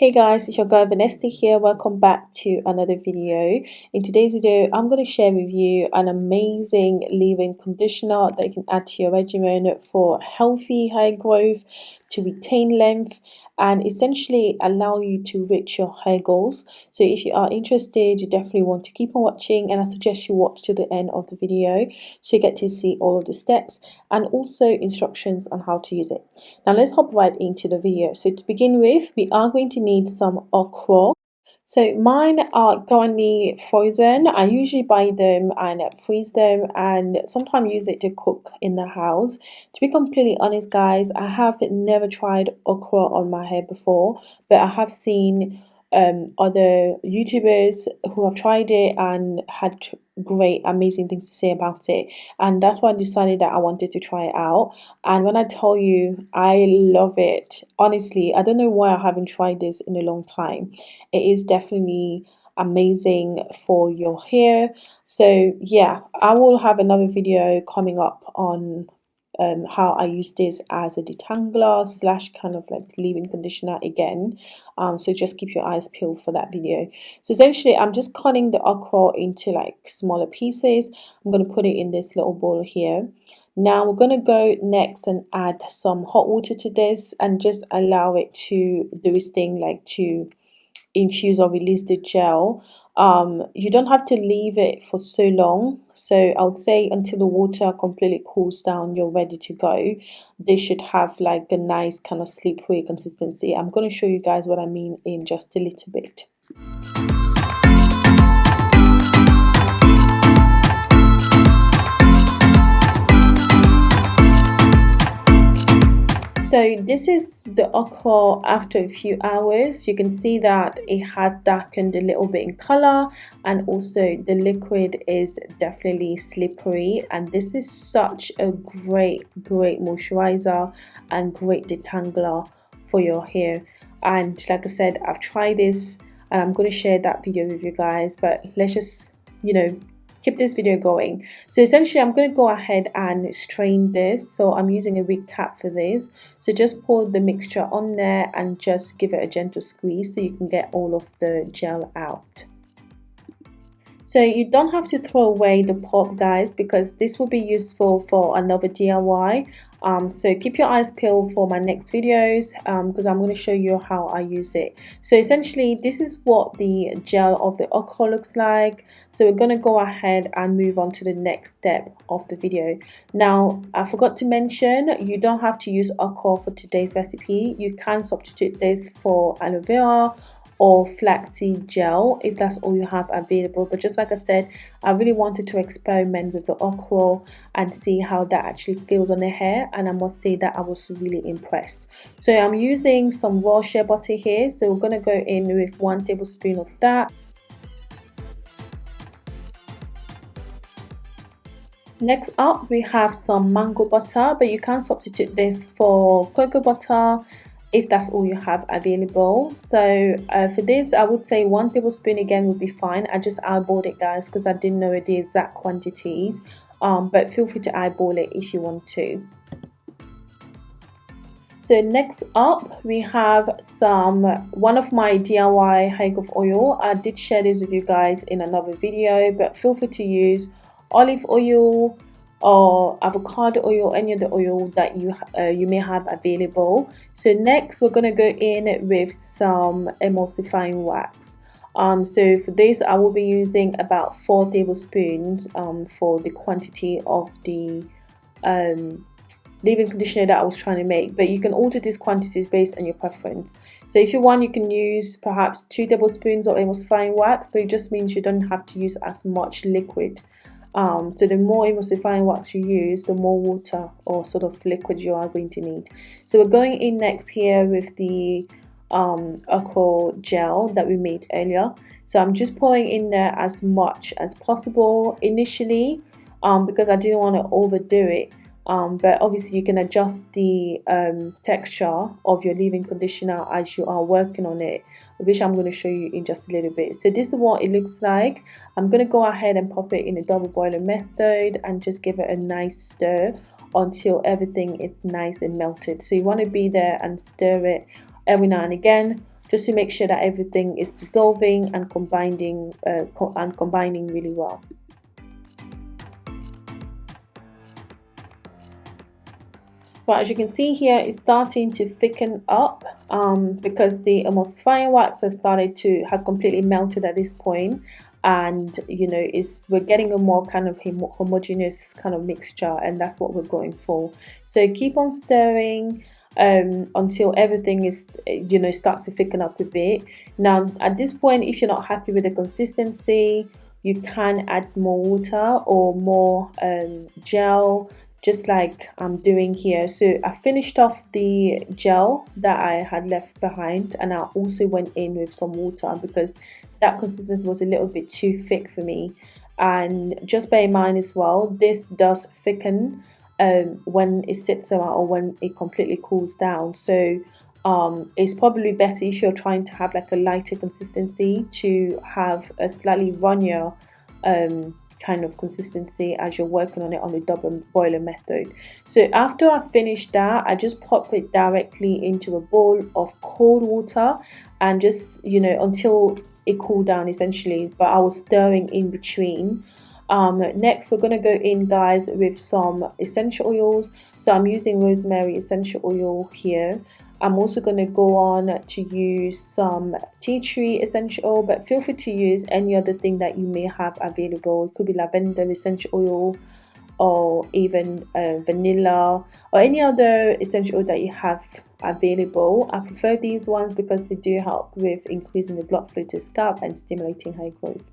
Hey guys, it's your girl Vanessa here. Welcome back to another video. In today's video, I'm going to share with you an amazing leave-in conditioner that you can add to your regimen for healthy hair growth, to retain length, and essentially allow you to reach your hair goals. So if you are interested, you definitely want to keep on watching and I suggest you watch to the end of the video so you get to see all of the steps and also instructions on how to use it. Now let's hop right into the video. So to begin with, we are going to need some okra so mine are currently frozen. I usually buy them and freeze them and sometimes use it to cook in the house. To be completely honest guys, I have never tried okra on my hair before, but I have seen um, other YouTubers who have tried it and had great, amazing things to say about it. And that's why I decided that I wanted to try it out. And when I tell you, I love it. Honestly, I don't know why I haven't tried this in a long time. It is definitely amazing for your hair. So yeah, I will have another video coming up on um, how I use this as a detangler slash kind of like leave-in conditioner again. Um, so just keep your eyes peeled for that video. So essentially, I'm just cutting the okra into like smaller pieces. I'm going to put it in this little bowl here. Now we're going to go next and add some hot water to this and just allow it to do its thing like to infuse or release the gel um, you don't have to leave it for so long. So I would say until the water completely cools down you're ready to go. This should have like a nice kind of slippery consistency. I'm going to show you guys what I mean in just a little bit So this is the okra after a few hours. You can see that it has darkened a little bit in color and also the liquid is definitely slippery and this is such a great great moisturizer and great detangler for your hair and like I said I've tried this and I'm going to share that video with you guys but let's just you know keep this video going. So essentially i'm going to go ahead and strain this. So i'm using a wig cap for this. So just pour the mixture on there and just give it a gentle squeeze so you can get all of the gel out so you don't have to throw away the pulp guys because this will be useful for another DIY. Um, so keep your eyes peeled for my next videos because um, I'm going to show you how I use it. So essentially this is what the gel of the okra looks like. So we're going to go ahead and move on to the next step of the video. Now I forgot to mention you don't have to use okra for today's recipe. You can substitute this for aloe vera or flaxseed gel if that's all you have available. But just like I said I really wanted to experiment with the okra and see how that actually feels on the hair and I must say that I was really impressed. So I'm using some raw shea butter here. So we're to go in with one tablespoon of that. Next up, we have some mango butter, but you can substitute this for cocoa butter, if that's all you have available. So uh, for this i would say one tablespoon again would be fine. I just eyeballed it guys because i didn't know the exact quantities. Um, but feel free to eyeball it if you want to. So next up we have some one of my diy hair growth oil. I did share this with you guys in another video but feel free to use olive oil or avocado oil any other oil that you uh, you may have available. So next we're going to go in with some emulsifying wax. Um, so for this I will be using about four tablespoons um, for the quantity of the um, leave-in conditioner that I was trying to make. But you can alter these quantities based on your preference. So if you want you can use perhaps two tablespoons of emulsifying wax but it just means you don't have to use as much liquid um, so the more emulsifying wax you use, the more water or sort of liquid you are going to need. So we're going in next here with the um, okra gel that we made earlier. So I'm just pouring in there as much as possible initially um, because I didn't want to overdo it um, but obviously you can adjust the um, texture of your leave-in conditioner as you are working on it which I'm going to show you in just a little bit. So this is what it looks like. I'm going to go ahead and pop it in a double boiler method and just give it a nice stir until everything is nice and melted. So you want to be there and stir it every now and again just to make sure that everything is dissolving and combining uh, co and combining really well. But as you can see here, it's starting to thicken up um, because the emulsifying wax has started to, has completely melted at this point. And you know is we're getting a more kind of homogeneous kind of mixture and that's what we're going for. So keep on stirring um, until everything is you know starts to thicken up a bit. Now at this point if you're not happy with the consistency you can add more water or more um, gel just like I'm doing here. So I finished off the gel that I had left behind and I also went in with some water because that consistency was a little bit too thick for me. And just bear in mind as well this does thicken um, when it sits around or when it completely cools down. So um, it's probably better if you're trying to have like a lighter consistency to have a slightly runnier um, kind of consistency as you're working on it on the double boiler method. So after I finished that I just pop it directly into a bowl of cold water and just you know until it cooled down essentially but I was stirring in between. Um, next we're going to go in guys with some essential oils. So I'm using rosemary essential oil here I'm also going to go on to use some tea tree essential but feel free to use any other thing that you may have available. It could be lavender essential oil or even uh, vanilla or any other essential oil that you have available. I prefer these ones because they do help with increasing the blood flow to scalp and stimulating hair growth.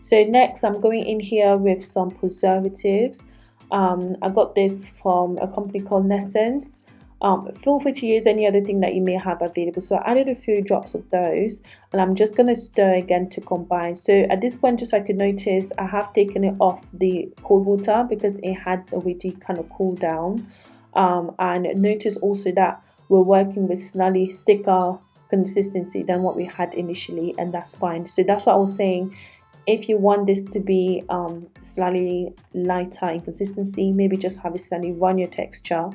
So next I'm going in here with some preservatives. Um, I got this from a company called Naissance um, feel free to use any other thing that you may have available. So I added a few drops of those and I'm just going to stir again to combine. So at this point just I could notice I have taken it off the cold water because it had already kind of cooled down. Um, and notice also that we're working with slightly thicker consistency than what we had initially and that's fine. So that's what I was saying. If you want this to be um, slightly lighter in consistency maybe just have it slightly runnier texture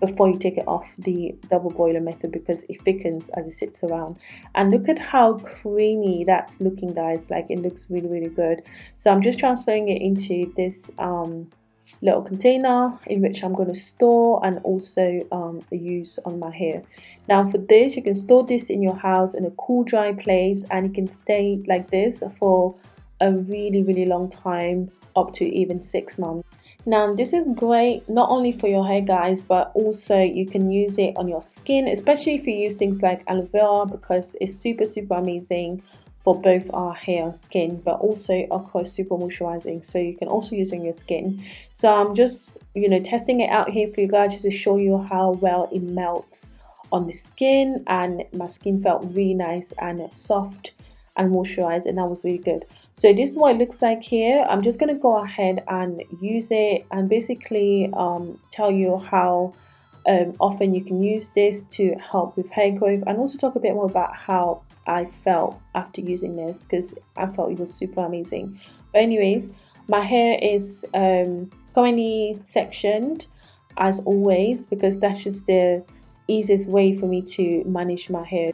before you take it off the double boiler method because it thickens as it sits around. And look at how creamy that's looking guys. Like it looks really really good. So I'm just transferring it into this um, little container in which I'm going to store and also um, use on my hair. Now for this you can store this in your house in a cool dry place and it can stay like this for a really really long time up to even six months now this is great not only for your hair guys but also you can use it on your skin especially if you use things like aloe vera because it's super super amazing for both our hair and skin but also of course super moisturizing so you can also use it on your skin. So I'm just you know testing it out here for you guys just to show you how well it melts on the skin and my skin felt really nice and soft and moisturized and that was really good so this is what it looks like here. I'm just going to go ahead and use it and basically um, tell you how um, often you can use this to help with hair growth and also talk a bit more about how I felt after using this because I felt it was super amazing. But anyways, my hair is um, currently sectioned as always because that's just the easiest way for me to manage my hair.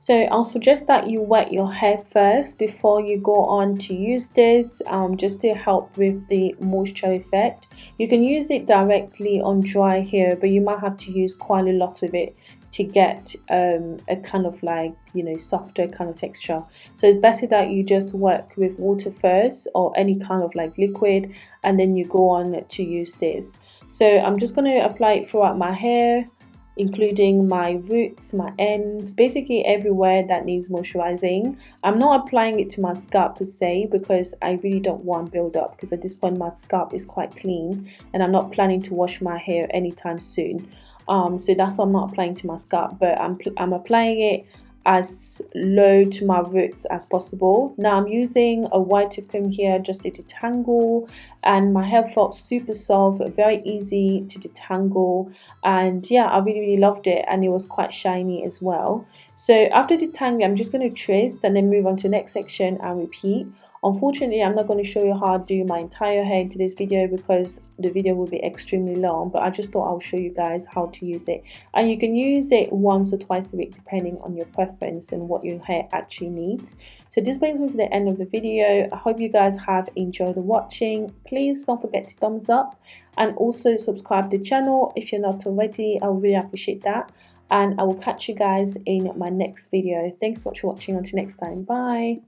So I'll suggest that you wet your hair first before you go on to use this um, just to help with the moisture effect. You can use it directly on dry hair but you might have to use quite a lot of it to get um, a kind of like you know softer kind of texture. So it's better that you just work with water first or any kind of like liquid and then you go on to use this. So I'm just going to apply it throughout my hair including my roots, my ends, basically everywhere that needs moisturizing. I'm not applying it to my scalp per se because I really don't want build up because at this point my scalp is quite clean and I'm not planning to wash my hair anytime soon. Um, so that's why I'm not applying to my scalp but I'm, I'm applying it as low to my roots as possible. Now I'm using a wide tooth comb here just to detangle and my hair felt super soft, very easy to detangle and yeah I really really loved it and it was quite shiny as well. so after detangling I'm just going to twist and then move on to the next section and repeat unfortunately I'm not going to show you how to do my entire hair in today's video because the video will be extremely long but I just thought I'll show you guys how to use it and you can use it once or twice a week depending on your preference and what your hair actually needs so this brings me to the end of the video I hope you guys have enjoyed watching please don't forget to thumbs up and also subscribe to the channel if you're not already I would really appreciate that and I will catch you guys in my next video. Thanks so much for watching. Until next time. Bye.